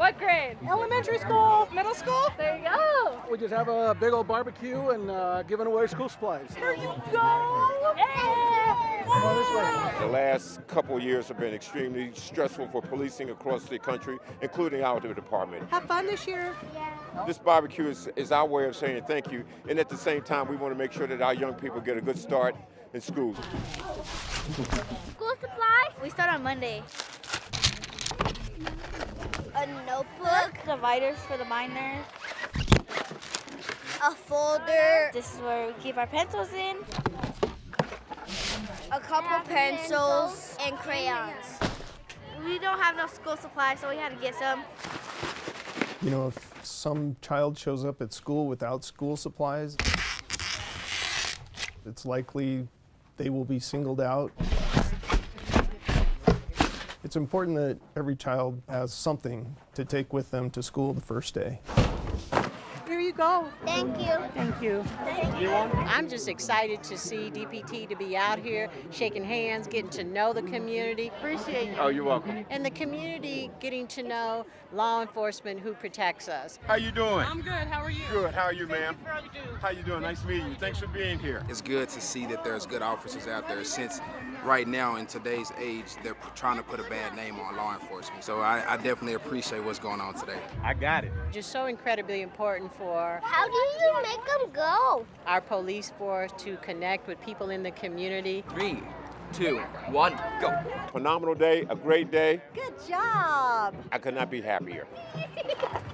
What grade? Elementary school. Middle school? There you go. We just have a big old barbecue and uh, giving away school supplies. There you go. Come on this way. The last couple years have been extremely stressful for policing across the country, including our department. Have fun this year. Yeah. This barbecue is, is our way of saying thank you, and at the same time, we want to make sure that our young people get a good start in school. School supplies? We start on Monday. A notebook. Dividers for the minors. A folder. This is where we keep our pencils in. A couple pencils and crayons. We don't have enough school supplies, so we had to get some. You know, if some child shows up at school without school supplies, it's likely they will be singled out. It's important that every child has something to take with them to school the first day. Here you go. Thank you. Thank you. I'm just excited to see DPT to be out here shaking hands, getting to know the community. Appreciate you. Oh, you're welcome. And the community getting to know law enforcement who protects us. How you doing? I'm good. How are you? Good. How are you, ma'am? How you doing? Nice meeting you. Thanks for being here. It's good to see that there's good officers out there since right now in today's age they're trying to put a bad name on law enforcement. So I, I definitely appreciate what's going on today. I got it. Just so incredibly important for How do you make them go? our police force to connect with people in the community. Three, two, one, go. Phenomenal day, a great day. Good job. I could not be happier.